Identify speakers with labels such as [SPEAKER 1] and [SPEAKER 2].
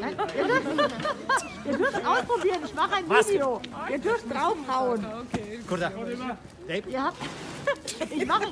[SPEAKER 1] Nein, ihr, dürft, ihr dürft ausprobieren, ich mache ein
[SPEAKER 2] Was?
[SPEAKER 1] Video. Ihr dürft draufhauen.
[SPEAKER 2] Kurda. Dave,
[SPEAKER 1] Ihr habt, ich mache